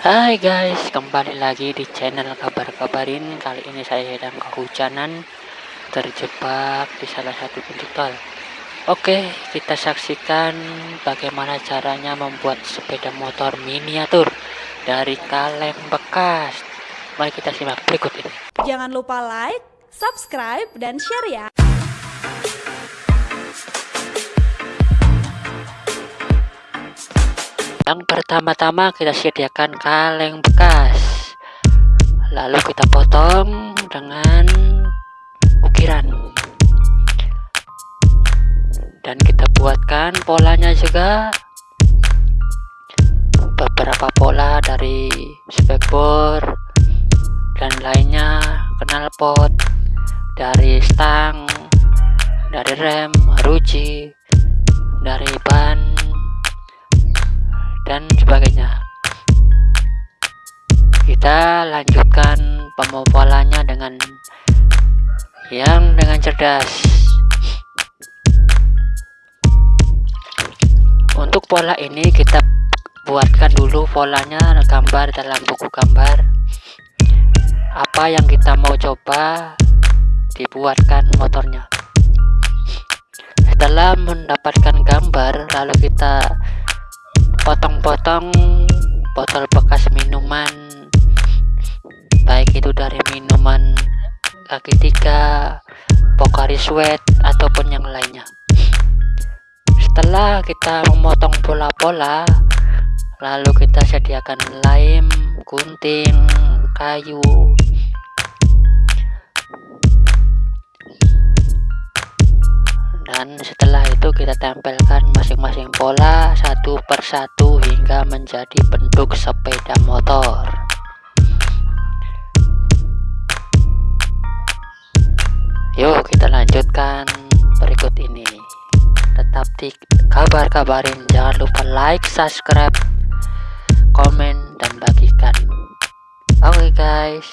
Hai guys, kembali lagi di channel kabar-kabarin Kali ini saya sedang kehujanan Terjebak di salah satu pintu tol Oke, kita saksikan bagaimana caranya membuat sepeda motor miniatur Dari kaleng bekas. Mari kita simak berikut ini. Jangan lupa like, subscribe, dan share ya Yang pertama-tama kita sediakan kaleng bekas. Lalu kita potong dengan ukiran. Dan kita buatkan polanya juga. Beberapa pola dari spekbor Dan lainnya knalpot Dari stang Dari rem, ruji Dari ban dan sebagainya. Kita lanjutkan pemopolannya dengan yang dengan cerdas. Untuk pola ini kita buatkan dulu polanya gambar dalam buku gambar. Apa yang kita mau coba dibuatkan motornya. Setelah mendapatkan gambar lalu kita potong-potong botol bekas minuman. Baik itu dari minuman kaki tiga Pocari Sweat ataupun yang lainnya. Setelah kita memotong pola-pola lalu kita sediakan lem gunting kayu. Dan setelah itu kita tempelkan masing-masing pola satu persatu hingga menjadi bentuk sepeda motor. Yuk kita lanjutkan berikut ini. Tetap di kabar-kabarin. Jangan lupa like subscribe komen dan bagikan. Oke okay guys